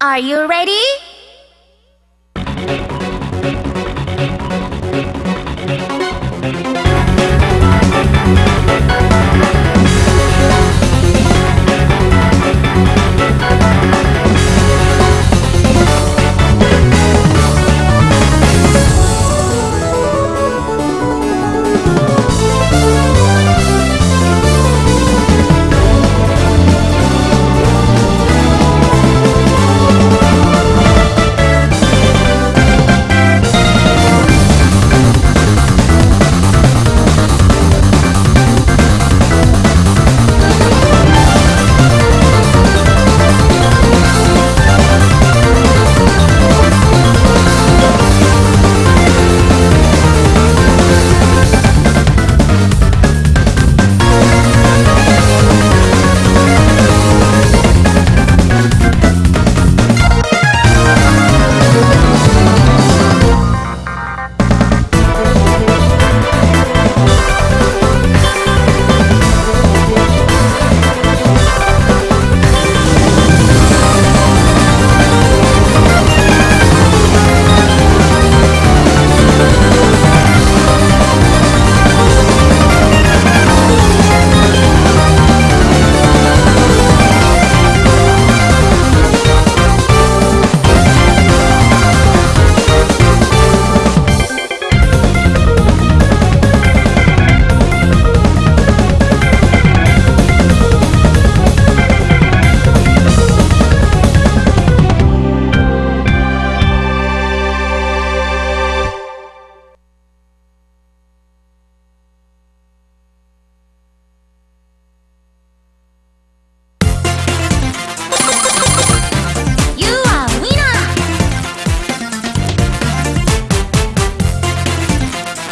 Are you ready?